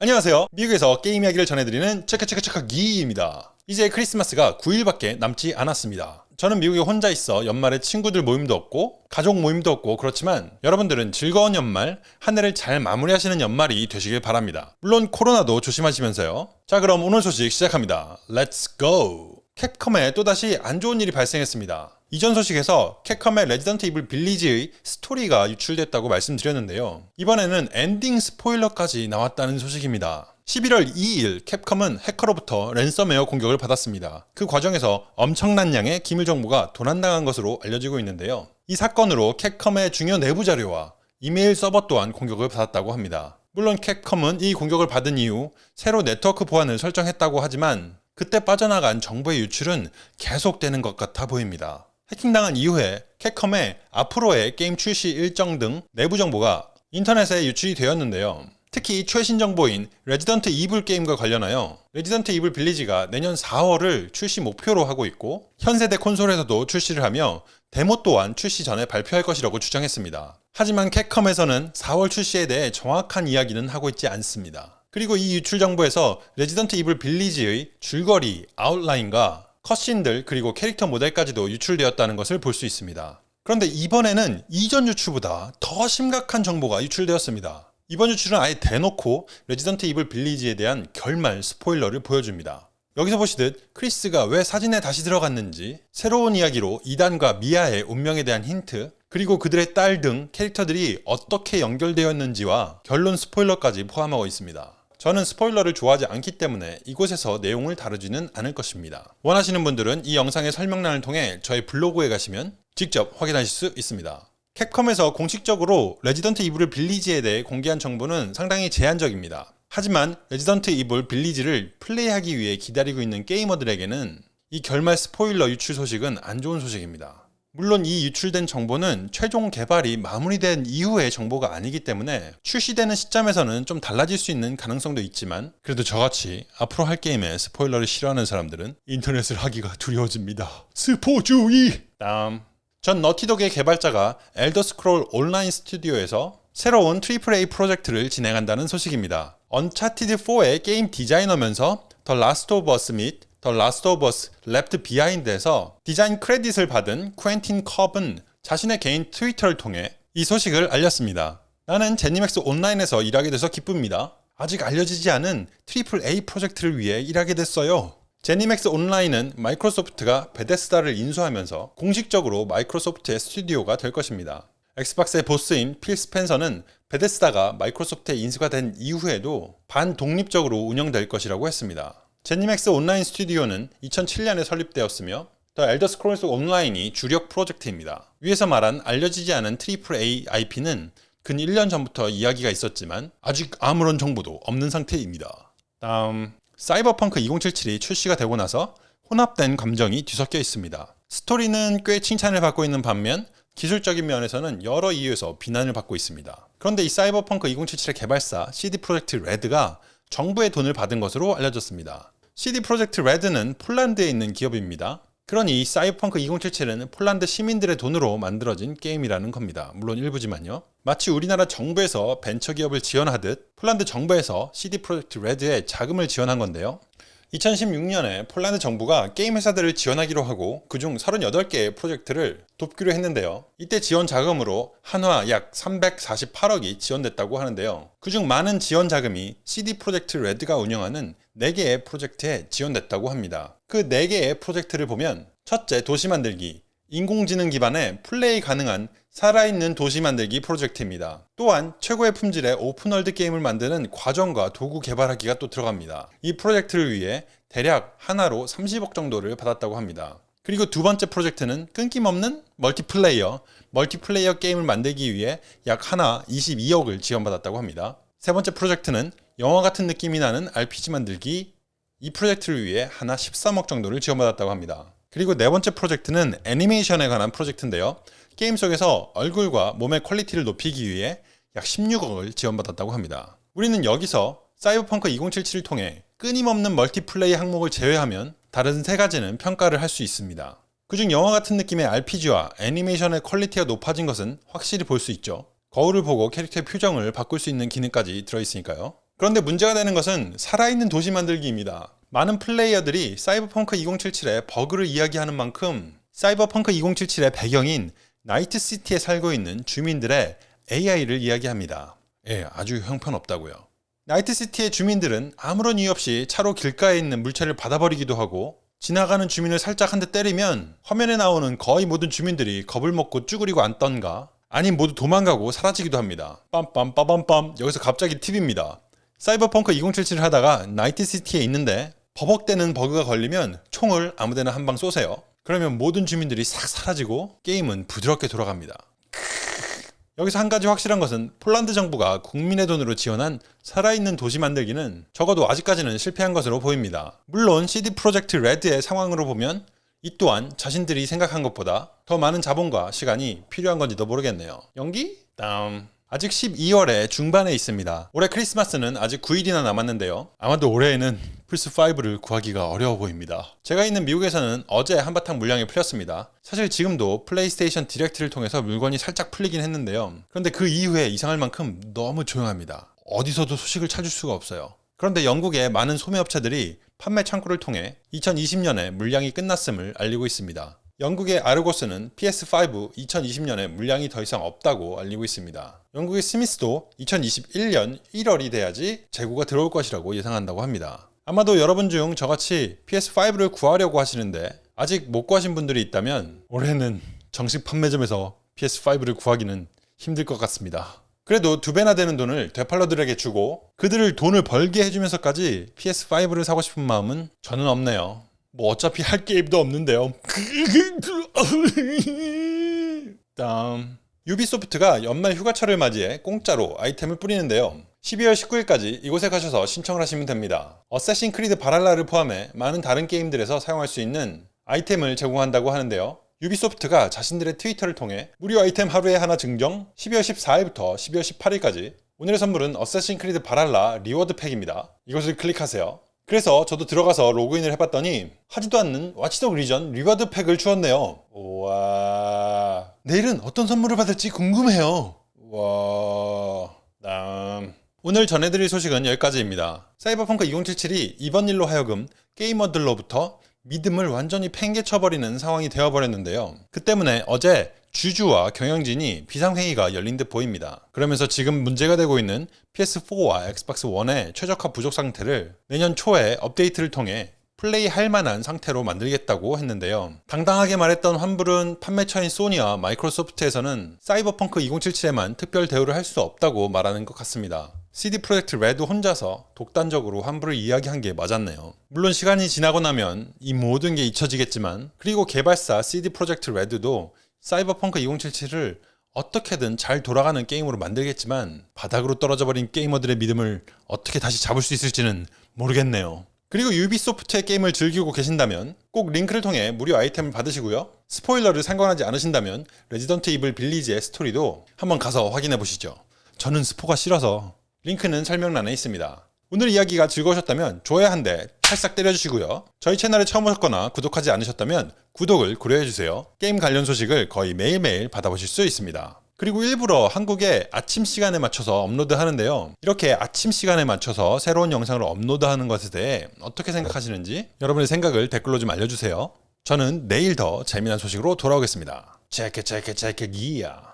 안녕하세요. 미국에서 게임 이야기를 전해드리는 체크체크체크 기입니다. 이제 크리스마스가 9일밖에 남지 않았습니다. 저는 미국에 혼자 있어 연말에 친구들 모임도 없고 가족 모임도 없고 그렇지만 여러분들은 즐거운 연말, 한 해를 잘 마무리하시는 연말이 되시길 바랍니다. 물론 코로나도 조심하시면서요. 자 그럼 오늘 소식 시작합니다. Let's go! 캡컴에 또다시 안 좋은 일이 발생했습니다. 이전 소식에서 캡컴의 레지던트 이블 빌리지의 스토리가 유출됐다고 말씀드렸는데요. 이번에는 엔딩 스포일러까지 나왔다는 소식입니다. 11월 2일 캡컴은 해커로부터 랜섬웨어 공격을 받았습니다. 그 과정에서 엄청난 양의 기밀 정보가 도난당한 것으로 알려지고 있는데요. 이 사건으로 캡컴의 중요 내부 자료와 이메일 서버 또한 공격을 받았다고 합니다. 물론 캡컴은 이 공격을 받은 이후 새로 네트워크 보안을 설정했다고 하지만 그때 빠져나간 정보의 유출은 계속되는 것 같아 보입니다. 해킹당한 이후에 캡컴의 앞으로의 게임 출시 일정 등 내부 정보가 인터넷에 유출이 되었는데요. 특히 최신 정보인 레지던트 이블 게임과 관련하여 레지던트 이블 빌리지가 내년 4월을 출시 목표로 하고 있고 현세대 콘솔에서도 출시를 하며 데모 또한 출시 전에 발표할 것이라고 주장했습니다. 하지만 캡컴에서는 4월 출시에 대해 정확한 이야기는 하고 있지 않습니다. 그리고 이 유출 정보에서 레지던트 이블 빌리지의 줄거리, 아웃라인과 cutscene들 그리고 캐릭터 모델까지도 유출되었다는 것을 볼 수 있습니다. 그런데 이번에는 이전 유출보다 더 심각한 정보가 유출되었습니다. 이번 유출은 아예 대놓고 레지던트 이블 빌리지에 대한 결말 스포일러를 보여줍니다. 여기서 보시듯 크리스가 왜 사진에 다시 들어갔는지 새로운 이야기로 이단과 미아의 운명에 대한 힌트 그리고 그들의 딸 등 캐릭터들이 어떻게 연결되었는지와 결론 스포일러까지 포함하고 있습니다. 저는 스포일러를 좋아하지 않기 때문에 이곳에서 내용을 다루지는 않을 것입니다. 원하시는 분들은 이 영상의 설명란을 통해 저의 블로그에 가시면 직접 확인하실 수 있습니다. 캡컴에서 공식적으로 레지던트 이블 빌리지에 대해 공개한 정보는 상당히 제한적입니다. 하지만 레지던트 이블 빌리지를 플레이하기 위해 기다리고 있는 게이머들에게는 이 결말 스포일러 유출 소식은 안 좋은 소식입니다. 물론 이 유출된 정보는 최종 개발이 마무리된 이후의 정보가 아니기 때문에 출시되는 시점에서는 좀 달라질 수 있는 가능성도 있지만 그래도 저같이 앞으로 할 게임에 스포일러를 싫어하는 사람들은 인터넷을 하기가 두려워집니다. 스포주의! 다음 전 너티독의 개발자가 엘더 스크롤 온라인 스튜디오에서 새로운 AAA 프로젝트를 진행한다는 소식입니다. 언차티드4의 게임 디자이너면서 더 라스트 오브 어스 및 더 라스트 오브 어스 레프트 비하인드에서 디자인 credit을 받은 쿠엔틴 콥은 자신의 개인 트위터를 통해 이 소식을 알렸습니다. 나는 제니맥스 온라인에서 일하게 돼서 기쁩니다. 아직 알려지지 않은 triple A 프로젝트를 위해 일하게 됐어요. 제니맥스 온라인은 마이크로소프트가 베데스다를 인수하면서 공식적으로 마이크로소프트의 스튜디오가 될 것입니다. 엑스박스의 보스인 필 스펜서는 베데스다가 마이크로소프트에 인수가 된 이후에도 반독립적으로 운영될 것이라고 했습니다. 제니맥스 온라인 스튜디오는 2007년에 설립되었으며 더 엘더 스크롤스 온라인이 주력 프로젝트입니다. 위에서 말한 알려지지 않은 triple A IP는 근 1년 전부터 이야기가 있었지만 아직 아무런 정보도 없는 상태입니다. 다음 사이버펑크 2077이 출시가 되고 나서 혼합된 감정이 뒤섞여 있습니다. 스토리는 꽤 칭찬을 받고 있는 반면 기술적인 면에서는 여러 이유에서 비난을 받고 있습니다. 그런데 이 사이버펑크 2077의 개발사 CD 프로젝트 레드가 정부의 돈을 받은 것으로 알려졌습니다. CD 프로젝트 레드는 폴란드에 있는 기업입니다. 그러니 사이버펑크 2077은 폴란드 시민들의 돈으로 만들어진 게임이라는 겁니다. 물론 일부지만요. 마치 우리나라 정부에서 벤처기업을 지원하듯 폴란드 정부에서 CD 프로젝트 레드에 자금을 지원한 건데요. 2016년에 폴란드 정부가 게임 회사들을 지원하기로 하고 그중 38개의 프로젝트를 돕기로 했는데요. 이때 지원 자금으로 한화 약 348억이 지원됐다고 하는데요. 그중 많은 지원 자금이 CD 프로젝트 레드가 운영하는 4개의 프로젝트에 지원됐다고 합니다. 그 4개의 프로젝트를 보면 첫째 도시 만들기, 인공지능 기반의 플레이 가능한 살아있는 도시 만들기 프로젝트입니다. 또한 최고의 품질의 open world 게임을 만드는 과정과 도구 개발하기가 또 들어갑니다. 이 프로젝트를 위해 대략 한화로 30억 정도를 받았다고 합니다. 그리고 두 번째 프로젝트는 끊김없는 멀티플레이어, 멀티플레이어 게임을 만들기 위해 약 한화 22억을 지원받았다고 합니다. 세 번째 프로젝트는 영화 같은 느낌이 나는 RPG 만들기 이 프로젝트를 위해 한화 13억 정도를 지원받았다고 합니다. 그리고 네 번째 프로젝트는 애니메이션에 관한 프로젝트인데요. 게임 속에서 얼굴과 몸의 quality를 높이기 위해 약 16억을 지원받았다고 합니다. 우리는 여기서 사이버펑크 2077을 통해 끊김없는 multiplay 항목을 제외하면 다른 세 가지는 평가를 할 수 있습니다. 그중 영화 같은 느낌의 RPG와 애니메이션의 quality가 높아진 것은 확실히 볼 수 있죠. 거울을 보고 캐릭터의 표정을 바꿀 수 있는 기능까지 들어있으니까요. 그런데 문제가 되는 것은 살아있는 도시 만들기입니다. 많은 플레이어들이 사이버펑크 2077의 버그를 이야기하는 만큼 사이버펑크 2077의 배경인 나이트시티에 살고 있는 주민들의 AI를 이야기합니다. 예, 아주 형편없다고요. 나이트시티의 주민들은 아무런 이유 없이 차로 길가에 있는 물체를 받아버리기도 하고 지나가는 주민을 살짝 한 대 때리면 화면에 나오는 거의 모든 주민들이 겁을 먹고 쭈그리고 앉던가 아님 모두 도망가고 사라지기도 합니다. 빰빰빠밤빰 여기서 갑자기 팁입니다. 사이버펑크 2077을 하다가 나이트시티에 있는데 버벅대는 버그가 걸리면 총을 아무데나 한 방 쏘세요. 그러면 모든 주민들이 싹 사라지고 게임은 부드럽게 돌아갑니다. 여기서 한 가지 확실한 것은 폴란드 정부가 국민의 돈으로 지원한 살아있는 도시 만들기는 적어도 아직까지는 실패한 것으로 보입니다. 물론 CD 프로젝트 레드의 상황으로 보면 이 또한 자신들이 생각한 것보다 더 많은 자본과 시간이 필요한 건지도 모르겠네요. 연기? 다음. 아직 12월에 중반에 있습니다. 올해 크리스마스는 아직 9일이나 남았는데요. 아마도 올해에는 플스5를 구하기가 어려워 보입니다. 제가 있는 미국에서는 어제 한바탕 물량이 풀렸습니다. 사실 지금도 플레이스테이션 디렉트를 통해서 물건이 살짝 풀리긴 했는데요. 그런데 그 이후에 이상할 만큼 너무 조용합니다. 어디서도 소식을 찾을 수가 없어요. 그런데 영국의 많은 소매업체들이 판매 창구를 통해 2020년에 물량이 끝났음을 알리고 있습니다. 영국의 아르고스는 PS5 2020년에 물량이 더 이상 없다고 알리고 있습니다. 영국의 스미스도 2021년 1월이 돼야지 재고가 들어올 것이라고 예상한다고 합니다. 아마도 여러분 중 저같이 PS5를 구하려고 하시는데 아직 못 구하신 분들이 있다면 올해는 정식 판매점에서 PS5를 구하기는 힘들 것 같습니다. 그래도 두 배나 되는 돈을 되팔러들에게 주고 그들을 돈을 벌게 해주면서까지 PS5를 사고 싶은 마음은 저는 없네요. 뭐 어차피 할 게임도 없는데요. 다음 유비소프트가 연말 휴가철을 맞이해 공짜로 아이템을 뿌리는데요. 12월 19일까지 이곳에 가셔서 신청을 하시면 됩니다. 어쌔신 크리드 발할라를 포함해 많은 다른 게임들에서 사용할 수 있는 아이템을 제공한다고 하는데요. 유비소프트가 자신들의 트위터를 통해 무료 아이템 하루에 하나 증정 12월 14일부터 12월 18일까지 오늘의 선물은 어쌔신 크리드 발할라 reward pack입니다. 이것을 클릭하세요. 그래서 저도 들어가서 로그인을 해봤더니 하지도 않는 와치독 리전 reward pack을 주었네요. 와 내일은 어떤 선물을 받을지 궁금해요. 와 다음 오늘 전해드릴 소식은 여기까지입니다. 사이버펑크 2077이 이번 일로 하여금 게이머들로부터 믿음을 완전히 팽개쳐버리는 상황이 되어버렸는데요. 그 때문에 어제 주주와 경영진이 비상회의가 열린 듯 보입니다. 그러면서 지금 문제가 되고 있는 PS4와 엑스박스 1의 최적화 부족 상태를 내년 초에 업데이트를 통해 플레이할 만한 상태로 만들겠다고 했는데요. 당당하게 말했던 환불은 판매처인 소니와 마이크로소프트에서는 사이버펑크 2077에만 특별 대우를 할 수 없다고 말하는 것 같습니다. CD 프로젝트 레드 혼자서 독단적으로 환불을 이야기한 게 맞았네요. 물론 시간이 지나고 나면 이 모든 게 잊혀지겠지만 그리고 개발사 CD 프로젝트 레드도 사이버펑크 2077을 어떻게든 잘 돌아가는 게임으로 만들겠지만 바닥으로 떨어져 버린 게이머들의 믿음을 어떻게 다시 잡을 수 있을지는 모르겠네요. 그리고 유비소프트의 게임을 즐기고 계신다면 꼭 링크를 통해 무료 아이템을 받으시고요. 스포일러를 상관하지 않으신다면 레지던트 이블 빌리지의 스토리도 한번 가서 확인해 보시죠. 저는 스포가 싫어서 링크는 설명란에 있습니다. 오늘 이야기가 즐거우셨다면 좋아요 한 대 찰싹 때려주시고요. 저희 채널에 처음 오셨거나 구독하지 않으셨다면 구독을 고려해주세요. 게임 관련 소식을 거의 매일매일 받아보실 수 있습니다. 그리고 일부러 한국의 아침 시간에 맞춰서 업로드 하는데요. 이렇게 아침 시간에 맞춰서 새로운 영상을 업로드하는 것에 대해 어떻게 생각하시는지 여러분의 생각을 댓글로 좀 알려주세요. 저는 내일 더 재미난 소식으로 돌아오겠습니다. 체크 체크 체크 기야.